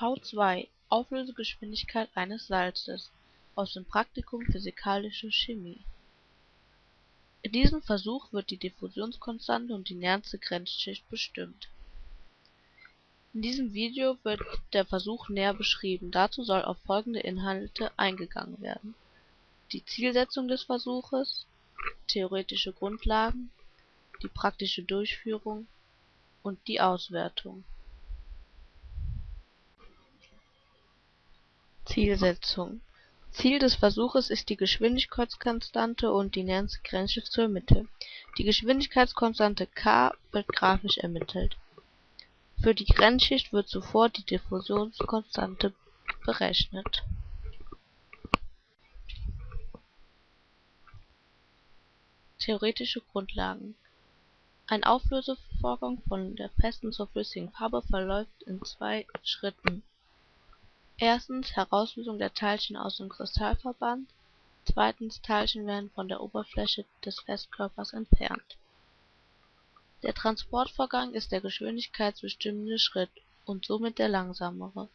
v2 Auflösegeschwindigkeit eines Salzes aus dem Praktikum Physikalische Chemie In diesem Versuch wird die Diffusionskonstante und die Nernste Grenzschicht bestimmt. In diesem Video wird der Versuch näher beschrieben, dazu soll auf folgende Inhalte eingegangen werden: die Zielsetzung des Versuches, theoretische Grundlagen, die praktische Durchführung und die Auswertung. Zielsetzung Ziel des Versuches ist die Geschwindigkeitskonstante und die Nernste Grenzschicht zu ermitteln. Die Geschwindigkeitskonstante k wird grafisch ermittelt. Für die Grenzschicht wird zuvor die Diffusionskonstante berechnet. Theoretische Grundlagen Ein Auflösevorgang von der festen zur flüssigen Farbe verläuft in zwei Schritten Herauslösung der Teilchen aus dem Kristallverband, zweitens Teilchen werden von der Oberfläche des Festkörpers entfernt. Der Transportvorgang ist der geschwindigkeitsbestimmende Schritt und somit der langsamere.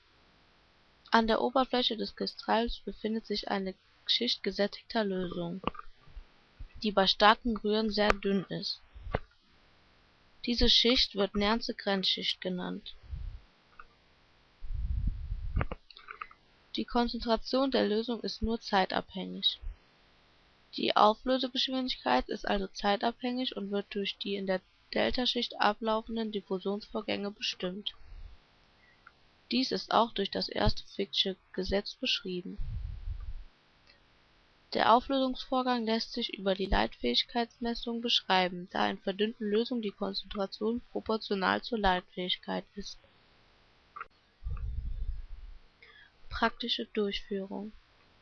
An der Oberfläche des Kristalls befindet sich eine Schicht gesättigter Lösung, die bei starkem Rühren sehr dünn ist. Diese Schicht wird Nernste Grenzschicht genannt Die Konzentration der Lösung ist nur zeitabhängig. Die Auflösegeschwindigkeit ist also zeitabhängig und wird durch die in der Deltaschicht ablaufenden Diffusionsvorgänge bestimmt. Dies ist auch durch das erste Fick'sche Gesetz beschrieben. Der Auflösungsvorgang lässt sich über die Leitfähigkeitsmessung beschreiben, da in verdünnten Lösungen die Konzentration proportional zur Leitfähigkeit ist Praktische Durchführung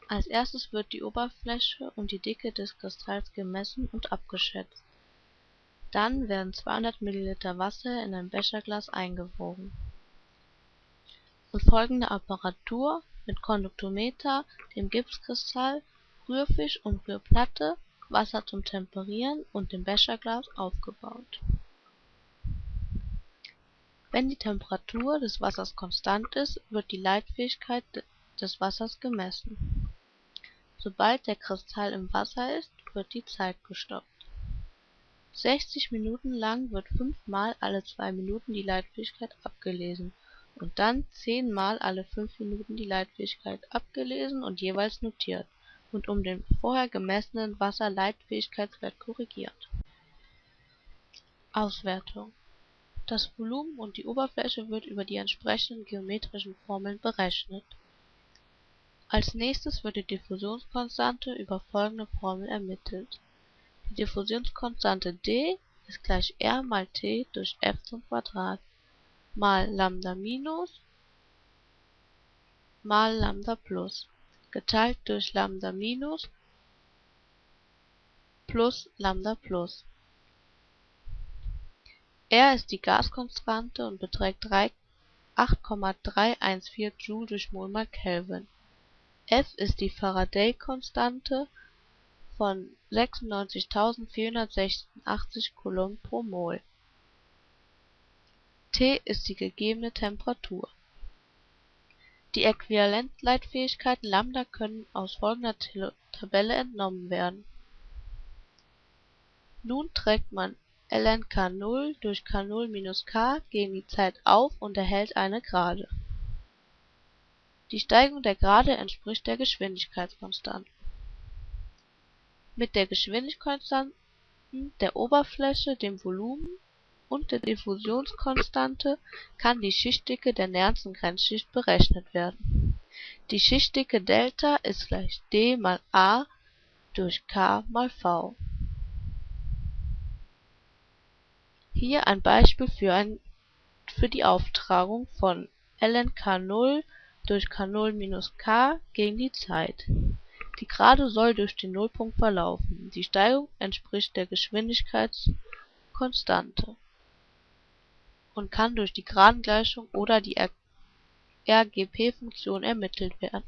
Als erstes wird die Oberfläche und die Dicke des Kristalls gemessen und abgeschätzt. Dann werden 200 ml Wasser in ein Becherglas eingewogen. Und folgende Apparatur mit Konduktometer, dem Gipskristall, Rührfisch und Rührplatte, Wasser zum Temperieren und dem Becherglas aufgebaut wenn die Temperatur des Wassers konstant ist, wird die Leitfähigkeit des Wassers gemessen. Sobald der Kristall im Wasser ist, wird die Zeit gestoppt. 60 Minuten lang wird fünfmal alle zwei Minuten die Leitfähigkeit abgelesen und dann zehnmal alle fünf Minuten die Leitfähigkeit abgelesen und jeweils notiert und um den vorher gemessenen Wasserleitfähigkeitswert korrigiert. Auswertung das Volumen und die Oberfläche wird über die entsprechenden geometrischen Formeln berechnet. Als nächstes wird die Diffusionskonstante über folgende Formel ermittelt: Die Diffusionskonstante d ist gleich R mal T durch f² mal Lambda minus mal Lambda plus geteilt durch Lambda minus plus Lambda plus R ist die Gaskonstante und beträgt 8,314 Joule durch Molmal Kelvin. F ist die Faraday-Konstante von 96.486 Coulomb pro Mol. T ist die gegebene Temperatur. Die Äquivalenzleitfähigkeiten Lambda können aus folgender Tabelle entnommen werden. Nun trägt man ln K0 durch K0 minus K gegen die Zeit auf und erhält eine Gerade. Die Steigung der Gerade entspricht der Geschwindigkeitskonstante. Mit der Geschwindigkeitskonstanten der Oberfläche, dem Volumen und der Diffusionskonstante kann die Schichtdicke der Nernsten Grenzschicht berechnet werden. Die Schichtdicke Delta ist gleich d mal a durch k mal v Hier ein Beispiel für die Auftragung von ln K0 durch K0-K gegen die Zeit. Die Gerade soll durch den Nullpunkt verlaufen, die Steigung entspricht der Geschwindigkeitskonstante und kann durch die Geradengleichung oder die RGP-Funktion ermittelt werden